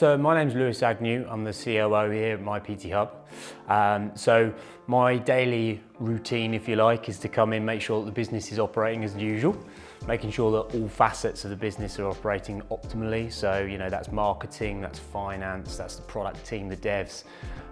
So my name's Lewis Agnew. I'm the COO here at My PT Hub. Um, so my daily routine, if you like, is to come in, make sure that the business is operating as usual, making sure that all facets of the business are operating optimally. So, you know, that's marketing, that's finance, that's the product team, the devs,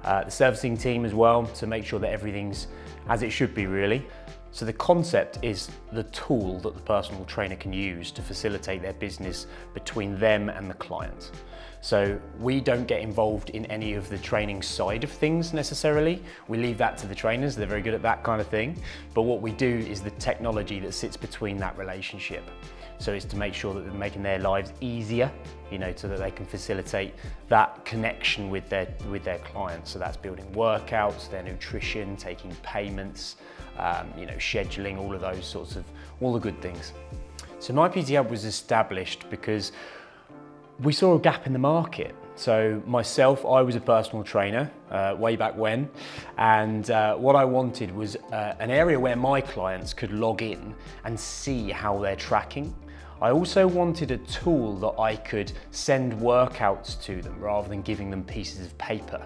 uh, the servicing team as well, to make sure that everything's as it should be really. So the concept is the tool that the personal trainer can use to facilitate their business between them and the client. So we don't get involved in any of the training side of things necessarily. We leave that to the trainers, they're very good at that kind of thing. But what we do is the technology that sits between that relationship. So it's to make sure that they're making their lives easier, you know, so that they can facilitate that connection with their, with their clients. So that's building workouts, their nutrition, taking payments, um, you know, scheduling, all of those sorts of, all the good things. So My PT Hub was established because we saw a gap in the market. So myself, I was a personal trainer uh, way back when, and uh, what I wanted was uh, an area where my clients could log in and see how they're tracking. I also wanted a tool that I could send workouts to them rather than giving them pieces of paper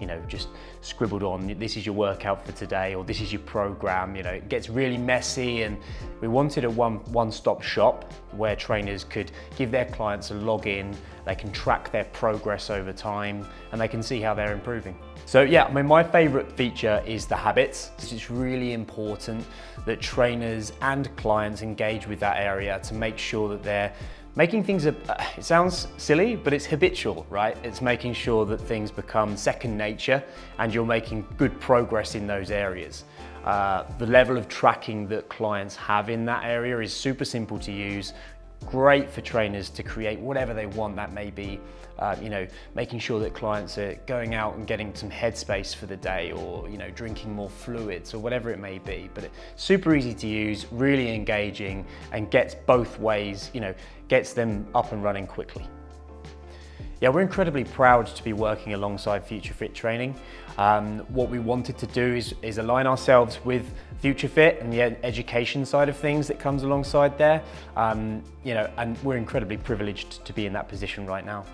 you know, just scribbled on, this is your workout for today, or this is your program, you know, it gets really messy and we wanted a one, one-stop shop where trainers could give their clients a login, they can track their progress over time, and they can see how they're improving. So yeah, I mean, my favorite feature is the habits. It's really important that trainers and clients engage with that area to make sure that they're Making things, it sounds silly, but it's habitual, right? It's making sure that things become second nature and you're making good progress in those areas. Uh, the level of tracking that clients have in that area is super simple to use great for trainers to create whatever they want that may be uh, you know making sure that clients are going out and getting some headspace for the day or you know drinking more fluids or whatever it may be. But super easy to use really engaging and gets both ways you know gets them up and running quickly yeah, we're incredibly proud to be working alongside Future Fit Training. Um, what we wanted to do is, is align ourselves with Future Fit and the ed education side of things that comes alongside there. Um, you know, and we're incredibly privileged to be in that position right now.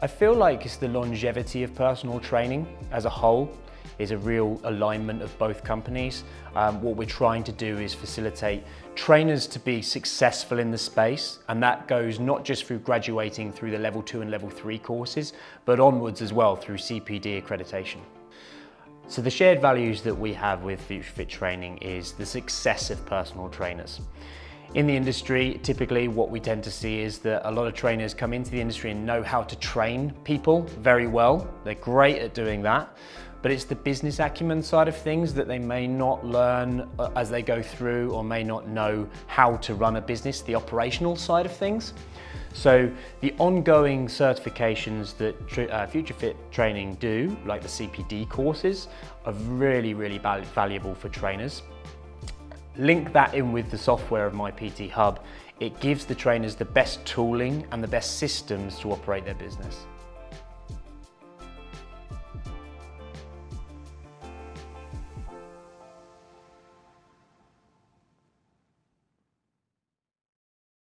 I feel like it's the longevity of personal training as a whole is a real alignment of both companies. Um, what we're trying to do is facilitate trainers to be successful in the space and that goes not just through graduating through the level two and level three courses but onwards as well through CPD accreditation. So the shared values that we have with Future Fit Training is the success of personal trainers. In the industry, typically what we tend to see is that a lot of trainers come into the industry and know how to train people very well. They're great at doing that, but it's the business acumen side of things that they may not learn uh, as they go through or may not know how to run a business, the operational side of things. So the ongoing certifications that uh, Future Fit training do, like the CPD courses, are really, really valuable for trainers. Link that in with the software of My PT Hub. It gives the trainers the best tooling and the best systems to operate their business.